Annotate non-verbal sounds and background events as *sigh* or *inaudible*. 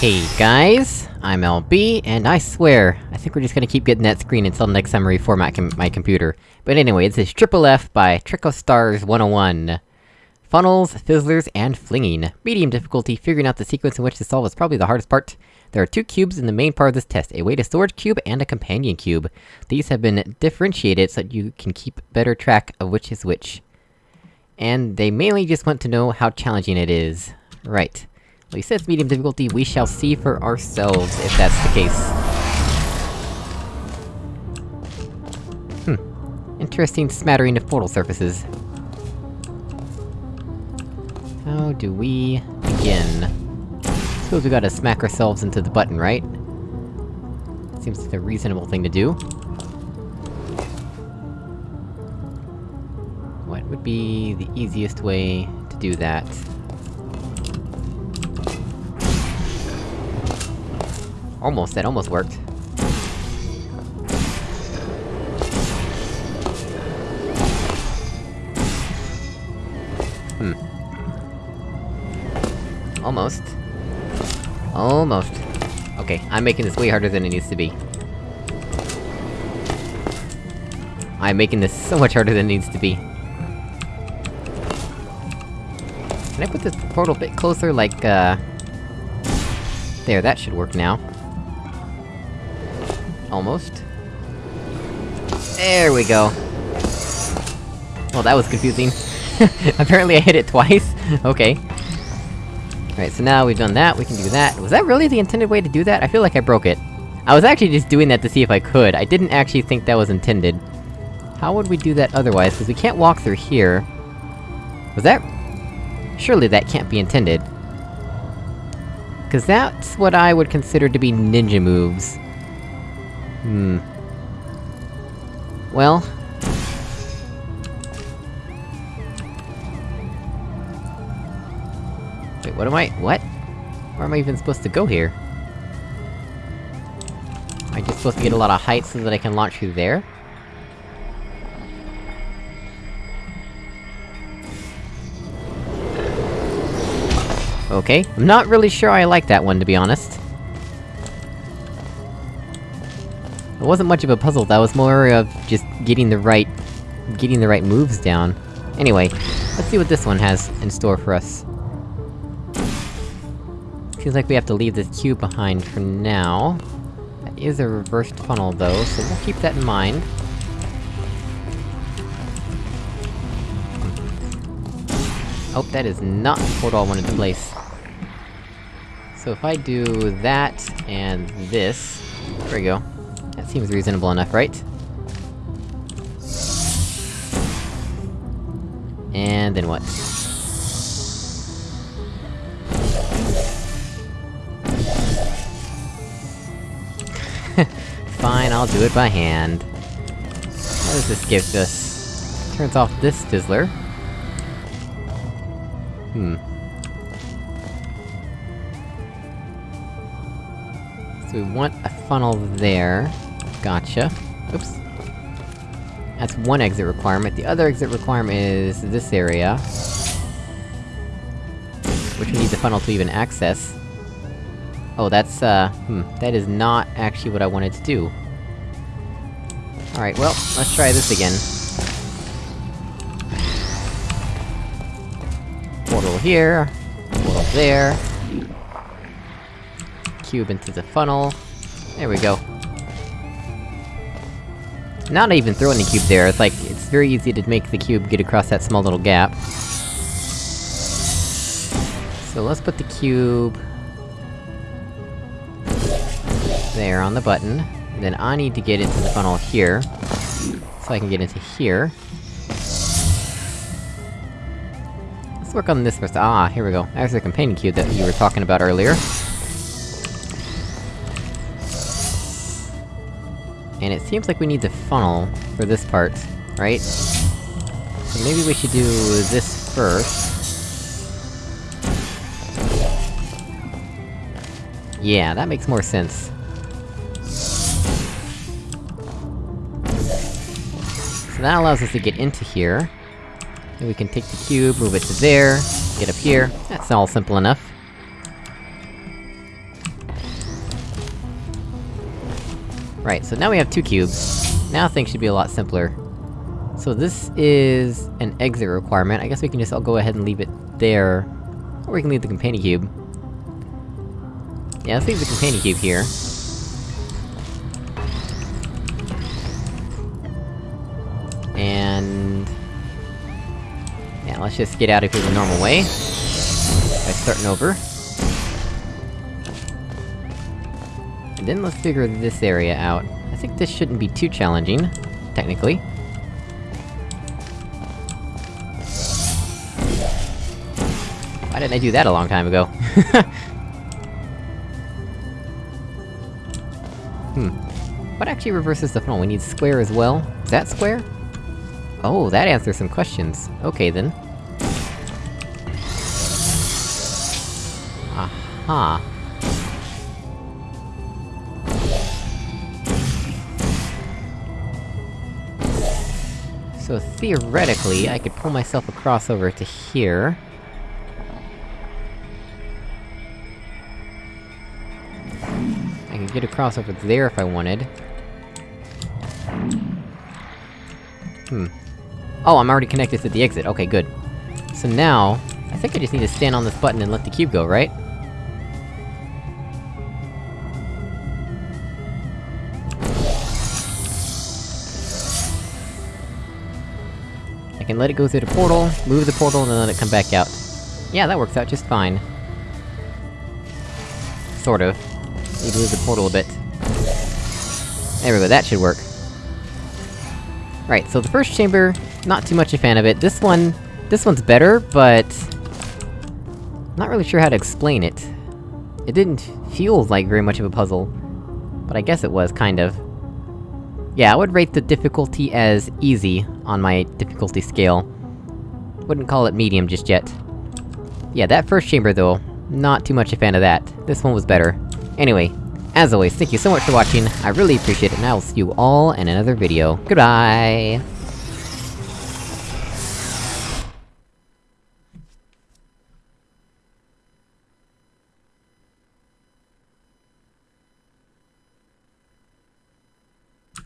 Hey guys, I'm LB, and I swear, I think we're just gonna keep getting that screen until next time I reformat com my computer. But anyway, this is Triple F by Trico Stars 101. Funnels, fizzlers, and flinging. Medium difficulty, figuring out the sequence in which to solve is probably the hardest part. There are two cubes in the main part of this test, a weighted storage cube and a companion cube. These have been differentiated so that you can keep better track of which is which. And they mainly just want to know how challenging it is. Right. Well, he it's medium difficulty, we shall see for ourselves if that's the case. Hmm. Interesting smattering of portal surfaces. How do we... begin? Suppose we gotta smack ourselves into the button, right? Seems like a reasonable thing to do. What would be the easiest way to do that? Almost, that almost worked. Hmm. Almost. Almost. Okay, I'm making this way harder than it needs to be. I'm making this so much harder than it needs to be. Can I put this portal a bit closer, like, uh... There, that should work now. Almost. There we go. Well, that was confusing. *laughs* Apparently I hit it twice? *laughs* okay. Alright, so now we've done that, we can do that. Was that really the intended way to do that? I feel like I broke it. I was actually just doing that to see if I could, I didn't actually think that was intended. How would we do that otherwise, because we can't walk through here. Was that... Surely that can't be intended. Cause that's what I would consider to be ninja moves. Hmm. Well... Wait, what am I- what? Where am I even supposed to go here? Am I just supposed to get a lot of height so that I can launch through there? Okay, I'm not really sure I like that one, to be honest. Wasn't much of a puzzle, that was more of just getting the right... getting the right moves down. Anyway, let's see what this one has in store for us. Seems like we have to leave this cube behind for now. That is a reversed funnel, though, so we'll keep that in mind. Oh, that is not the portal I wanted to place. So if I do that, and this... There we go. That seems reasonable enough, right? And then what? *laughs* Fine, I'll do it by hand. What does this give us? Turns off this fizzler. Hmm. So we want a funnel there. Gotcha. Oops. That's one exit requirement. The other exit requirement is this area. Which we need the funnel to even access. Oh, that's, uh... hmm, that is not actually what I wanted to do. Alright, well, let's try this again. Portal here, portal there. Cube into the funnel. There we go. Not even throwing the cube there, it's like, it's very easy to make the cube get across that small little gap. So let's put the cube... There, on the button. Then I need to get into the funnel here. So I can get into here. Let's work on this first. Ah, here we go. There's the companion cube that you were talking about earlier. And it seems like we need the funnel for this part, right? So maybe we should do this first. Yeah, that makes more sense. So that allows us to get into here. And we can take the cube, move it to there, get up here. That's all simple enough. Right, so now we have two cubes. Now things should be a lot simpler. So this is an exit requirement, I guess we can just all go ahead and leave it there. Or we can leave the companion cube. Yeah, let's leave the companion cube here. And... Yeah, let's just get out of here the normal way. By starting over. Then let's figure this area out. I think this shouldn't be too challenging, technically. Why didn't I do that a long time ago? *laughs* hmm. What actually reverses the funnel? We need square as well? Is that square? Oh, that answers some questions. Okay, then. Aha. So theoretically, I could pull myself across over to here. I can get across over there if I wanted. Hmm. Oh, I'm already connected to the exit, okay, good. So now, I think I just need to stand on this button and let the cube go, right? Can let it go through the portal, move the portal, and then let it come back out. Yeah, that works out just fine. Sort of. Need to move the portal a bit. There we go, that should work. Right, so the first chamber, not too much a fan of it. This one... this one's better, but... Not really sure how to explain it. It didn't feel like very much of a puzzle. But I guess it was, kind of. Yeah, I would rate the difficulty as easy on my difficulty scale. Wouldn't call it medium just yet. Yeah, that first chamber though, not too much a fan of that. This one was better. Anyway, as always, thank you so much for watching, I really appreciate it, and I will see you all in another video. Goodbye!